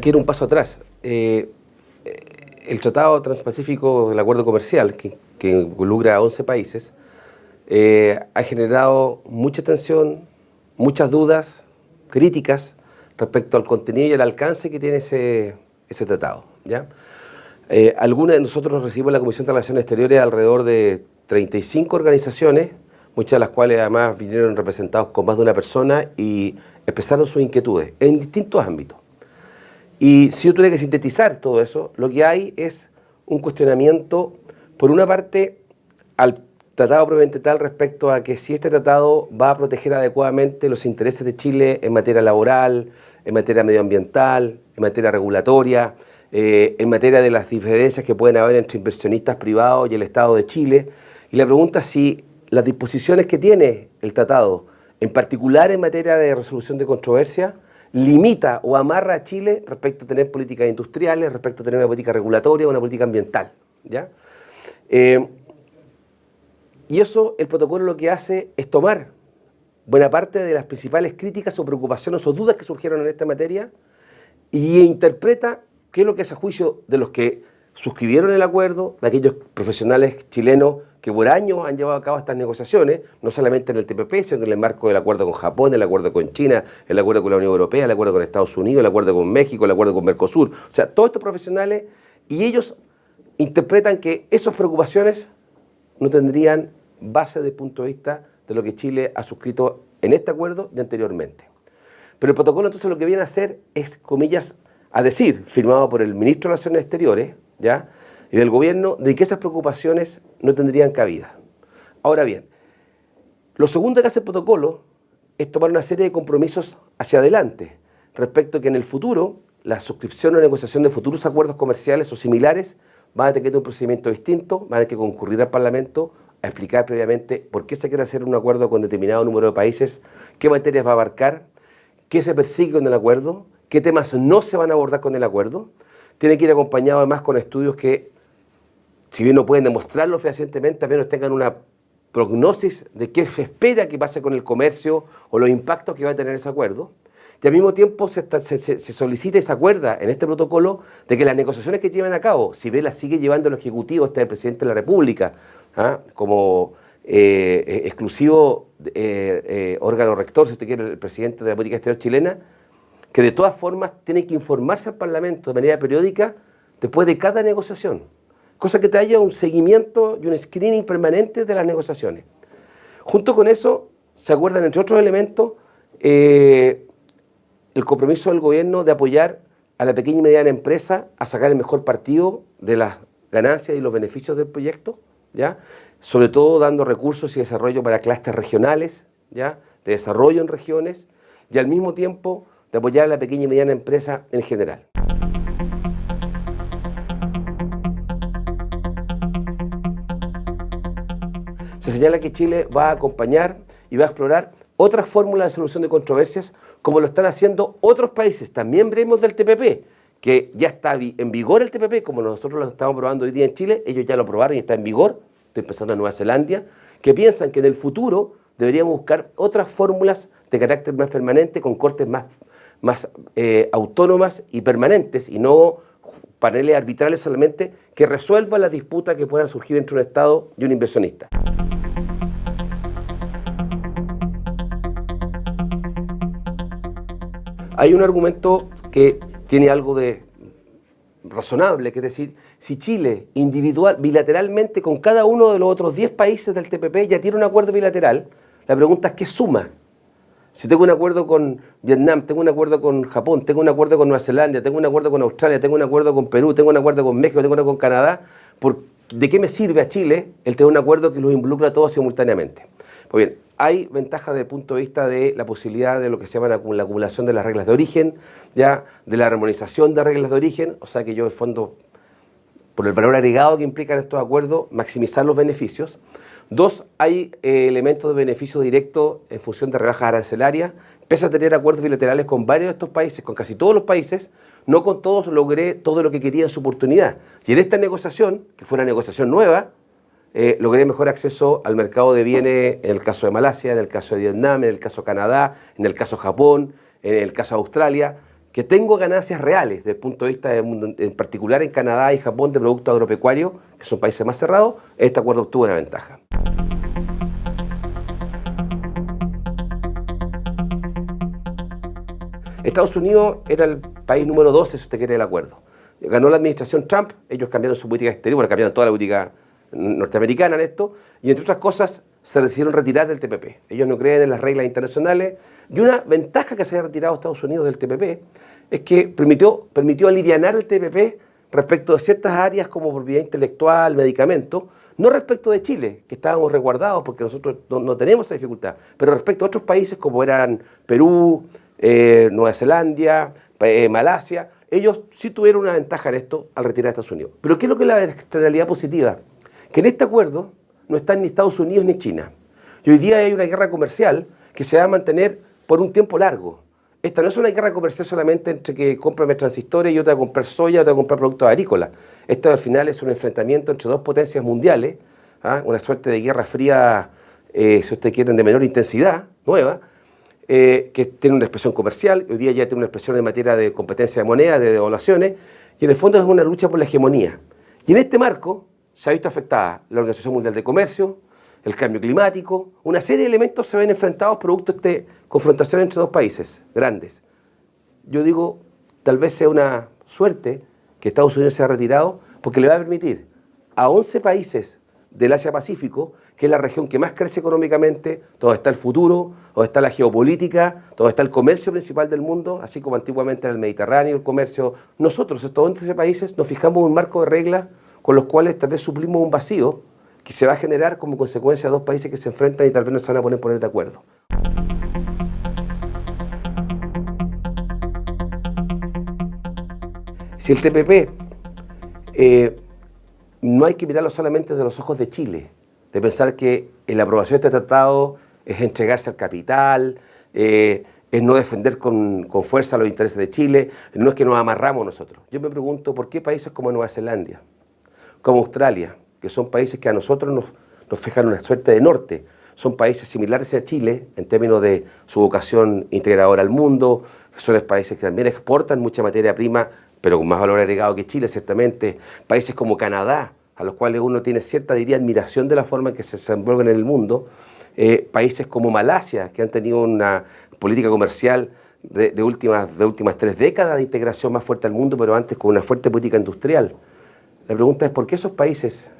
que ir un paso atrás. Eh, el Tratado Transpacífico del Acuerdo Comercial, que, involucra a 11 países, eh, ha generado mucha tensión, muchas dudas, críticas respecto al contenido y al alcance que tiene ese, ese tratado. ¿ya? Eh, algunas de nosotros recibimos en la Comisión de Relaciones Exteriores alrededor de 35 organizaciones, muchas de las cuales además vinieron representados con más de una persona y expresaron sus inquietudes en distintos ámbitos. Y si yo tuviera que sintetizar todo eso, lo que hay es un cuestionamiento, por una parte, al tratado probablemente tal respecto a que si este tratado va a proteger adecuadamente los intereses de Chile en materia laboral, en materia medioambiental, en materia regulatoria, eh, en materia de las diferencias que pueden haber entre inversionistas privados y el Estado de Chile. Y la pregunta es si las disposiciones que tiene el tratado, en particular en materia de resolución de controversia, limita o amarra a Chile respecto a tener políticas industriales, respecto a tener una política regulatoria o una política ambiental. ¿ya? Eh, y eso, el protocolo lo que hace es tomar buena parte de las principales críticas o preocupaciones o dudas que surgieron en esta materia y interpreta qué es lo que es a juicio de los que suscribieron el acuerdo, de aquellos profesionales chilenos que por años han llevado a cabo estas negociaciones, no solamente en el TPP, sino en el marco del acuerdo con Japón, el acuerdo con China, el acuerdo con la Unión Europea, el acuerdo con Estados Unidos, el acuerdo con México, el acuerdo con Mercosur. O sea, todos estos profesionales, y ellos interpretan que esas preocupaciones no tendrían base desde el punto de vista de lo que Chile ha suscrito en este acuerdo de anteriormente. Pero el protocolo entonces lo que viene a hacer es, comillas, a decir, firmado por el ministro de Relaciones Exteriores, ¿ya? Y del gobierno, de que esas preocupaciones no tendrían cabida. Ahora bien, lo segundo que hace el protocolo es tomar una serie de compromisos hacia adelante, respecto a que en el futuro la suscripción o negociación de futuros acuerdos comerciales o similares van a tener un procedimiento distinto, van a tener que concurrir al Parlamento a explicar previamente por qué se quiere hacer un acuerdo con determinado número de países, qué materias va a abarcar, qué se persigue con el acuerdo, qué temas no se van a abordar con el acuerdo. Tiene que ir acompañado además con estudios que, si bien no pueden demostrarlo fehacientemente, al menos tengan una prognosis de qué se espera que pase con el comercio o los impactos que va a tener ese acuerdo. Y al mismo tiempo se, solicita y se acuerda en este protocolo de que las negociaciones que llevan a cabo, si bien las sigue llevando el Ejecutivo, está el Presidente de la República, ¿ah? como eh, eh, exclusivo eh, órgano rector, si usted quiere, el Presidente de la Política Exterior chilena, que de todas formas tiene que informarse al Parlamento de manera periódica después de cada negociación, cosa que te haya un seguimiento y un screening permanente de las negociaciones. Junto con eso, se acuerdan, entre otros elementos, el compromiso del gobierno de apoyar a la pequeña y mediana empresa a sacar el mejor partido de las ganancias y los beneficios del proyecto, ¿ya? sobre todo dando recursos y desarrollo para clústeres regionales, ¿ya? de desarrollo en regiones, y al mismo tiempo de apoyar a la pequeña y mediana empresa en general. Se señala que Chile va a acompañar y va a explorar otras fórmulas de solución de controversias como lo están haciendo otros países, también miembros del TPP, que ya está en vigor el TPP, como nosotros lo estamos probando hoy día en Chile, ellos ya lo probaron y está en vigor, estoy pensando en Nueva Zelanda, que piensan que en el futuro deberíamos buscar otras fórmulas de carácter más permanente, con cortes más, más eh, autónomas y permanentes, y no paneles arbitrales solamente, que resuelvan las disputas que puedan surgir entre un Estado y un inversionista. Hay un argumento que tiene algo de razonable, que es decir, si Chile individual, bilateralmente con cada uno de los otros 10 países del TPP ya tiene un acuerdo bilateral, la pregunta es ¿qué suma? Si tengo un acuerdo con Vietnam, tengo un acuerdo con Japón, tengo un acuerdo con Nueva Zelanda, tengo un acuerdo con Australia, tengo un acuerdo con Perú, tengo un acuerdo con México, tengo un acuerdo con Canadá, ¿de qué me sirve a Chile el tener un acuerdo que los involucra a todos simultáneamente? Pues bien, hay ventajas desde el punto de vista de la posibilidad de lo que se llama la, acumulación de las reglas de origen, ya de la armonización de reglas de origen, o sea que yo en fondo, por el valor agregado que implican estos acuerdos, maximizar los beneficios. Dos, hay eh, elementos de beneficio directo en función de rebajas arancelarias. Pese a tener acuerdos bilaterales con varios de estos países, con casi todos los países, no con todos logré todo lo que quería en su oportunidad. Y en esta negociación, que fue una negociación nueva, eh, logré mejor acceso al mercado de bienes en el caso de Malasia, en el caso de Vietnam, en el caso de Canadá, en el caso de Japón, en el caso de Australia, que tengo ganancias reales desde el punto de vista, en particular en Canadá y Japón, de productos agropecuarios, que son países más cerrados, este acuerdo obtuvo una ventaja. Estados Unidos era el país número 12, si usted quiere, el acuerdo. Ganó la administración Trump, ellos cambiaron su política exterior, bueno, cambiaron toda la política norteamericana en esto, y entre otras cosas se decidieron retirar del TPP. Ellos no creen en las reglas internacionales, y una ventaja que se haya retirado Estados Unidos del TPP es que permitió, permitió aliviar el TPP respecto de ciertas áreas como propiedad intelectual, medicamentos, no respecto de Chile, que estábamos resguardados porque nosotros no tenemos esa dificultad, pero respecto a otros países como eran Perú, eh, Nueva Zelanda, eh, Malasia, ellos sí tuvieron una ventaja en esto al retirar a Estados Unidos. Pero ¿qué es lo que es la externalidad positiva? Que en este acuerdo no están ni Estados Unidos ni China. Y hoy día hay una guerra comercial que se va a mantener por un tiempo largo. Esta no es una guerra comercial solamente entre que compra transistores y otra a comprar soya, otra a comprar productos agrícolas. Esto al final es un enfrentamiento entre dos potencias mundiales, ¿ah? una suerte de guerra fría, eh, si ustedes quieren, de menor intensidad, nueva, eh, que tiene una expresión comercial, hoy día ya tiene una expresión en materia de competencia de moneda, de devaluaciones, y en el fondo es una lucha por la hegemonía. Y en este marco se ha visto afectada la Organización Mundial de Comercio, el cambio climático, una serie de elementos se ven enfrentados producto de esta confrontación entre dos países grandes. Yo digo, tal vez sea una suerte que Estados Unidos se ha retirado porque le va a permitir a 11 países del Asia-Pacífico, que es la región que más crece económicamente, donde está el futuro, donde está la geopolítica, donde está el comercio principal del mundo, así como antiguamente en el Mediterráneo, el comercio. Nosotros, estos 11 países, nos fijamos un marco de reglas con los cuales tal vez suplimos un vacío que se va a generar como consecuencia de dos países que se enfrentan y tal vez no se van a poner, poner de acuerdo. Si el TPP eh, no hay que mirarlo solamente de los ojos de Chile, de pensar que la aprobación de este tratado es entregarse al capital, eh, es no defender con, fuerza los intereses de Chile, no es que nos amarramos nosotros. Yo me pregunto por qué países como Nueva Zelanda, como Australia, que son países que a nosotros nos, nos fijan una suerte de norte, son países similares a Chile en términos de su vocación integradora al mundo, son países que también exportan mucha materia prima pero con más valor agregado que Chile, ciertamente. Países como Canadá, a los cuales uno tiene cierta, diría, admiración de la forma en que se desenvuelven en el mundo. Eh, países como Malasia, que han tenido una política comercial de, últimas, de últimas tres décadas de integración más fuerte al mundo, pero antes con una fuerte política industrial. La pregunta es, ¿por qué esos países,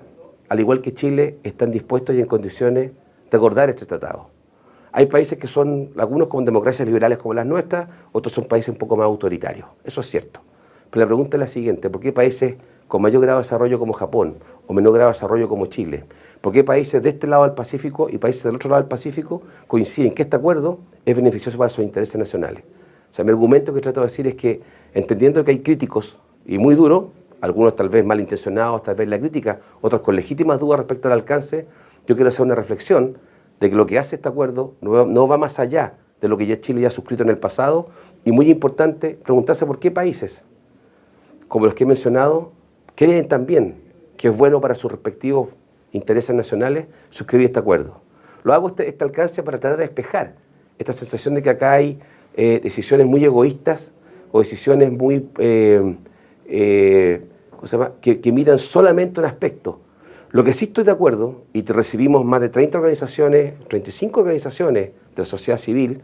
al igual que Chile, están dispuestos y en condiciones de acordar este tratado? Hay países que son, algunos como democracias liberales como las nuestras, otros son países un poco más autoritarios. Eso es cierto. Pero la pregunta es la siguiente, ¿por qué países con mayor grado de desarrollo como Japón o menor grado de desarrollo como Chile? ¿Por qué países de este lado del Pacífico y países del otro lado del Pacífico coinciden que este acuerdo es beneficioso para sus intereses nacionales? O sea, mi argumento que trato de decir es que, entendiendo que hay críticos, y muy duros, algunos tal vez malintencionados, tal vez la crítica, otros con legítimas dudas respecto al alcance, yo quiero hacer una reflexión de que lo que hace este acuerdo no va más allá de lo que ya Chile ya ha suscrito en el pasado, y muy importante, preguntarse por qué países como los que he mencionado, creen también que es bueno para sus respectivos intereses nacionales suscribir este acuerdo. Lo hago este, este alcance para tratar de despejar esta sensación de que acá hay eh, decisiones muy egoístas o decisiones muy eh, eh, que, miran solamente un aspecto. Lo que sí estoy de acuerdo, y recibimos más de 30 organizaciones, 35 organizaciones de la sociedad civil,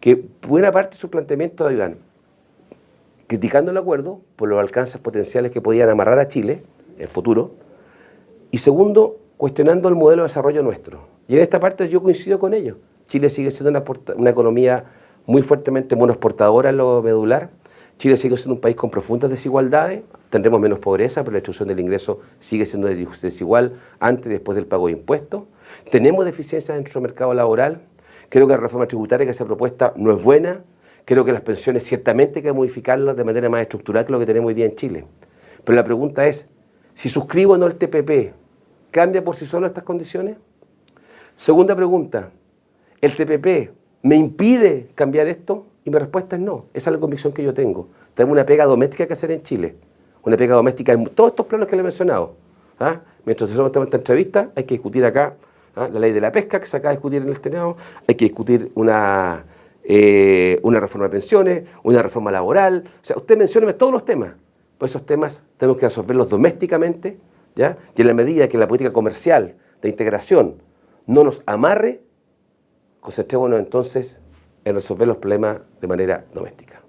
que buena parte de su planteamiento ayudan criticando el acuerdo por los alcances potenciales que podían amarrar a Chile en futuro, y segundo, cuestionando el modelo de desarrollo nuestro. Y en esta parte yo coincido con ellos. Chile sigue siendo una, una economía muy fuertemente monoexportadora en lo medular, Chile sigue siendo un país con profundas desigualdades, tendremos menos pobreza, pero la distribución del ingreso sigue siendo desigual antes y después del pago de impuestos. Tenemos deficiencias en nuestro mercado laboral. Creo que la reforma tributaria que se ha propuesta no es buena, Creo que las pensiones ciertamente hay que modificarlas de manera más estructural que lo que tenemos hoy día en Chile. Pero la pregunta es, si suscribo o no el TPP, ¿cambia por sí solo estas condiciones? Segunda pregunta, ¿el TPP me impide cambiar esto? Y mi respuesta es no, esa es la convicción que yo tengo. Tenemos una pega doméstica que hacer en Chile, una pega doméstica en todos estos planos que le he mencionado. ¿ah? Mientras nosotros estamos en esta entrevista, hay que discutir acá ¿ah? la ley de la pesca que se acaba de discutir en el Senado, hay que discutir una, eh, una reforma de pensiones, una reforma laboral. O sea, usted mencióneme todos los temas. Pues esos temas tenemos que resolverlos domésticamente, ¿ya? Y en la medida que la política comercial de integración no nos amarre, concentrémonos entonces en resolver los problemas de manera doméstica.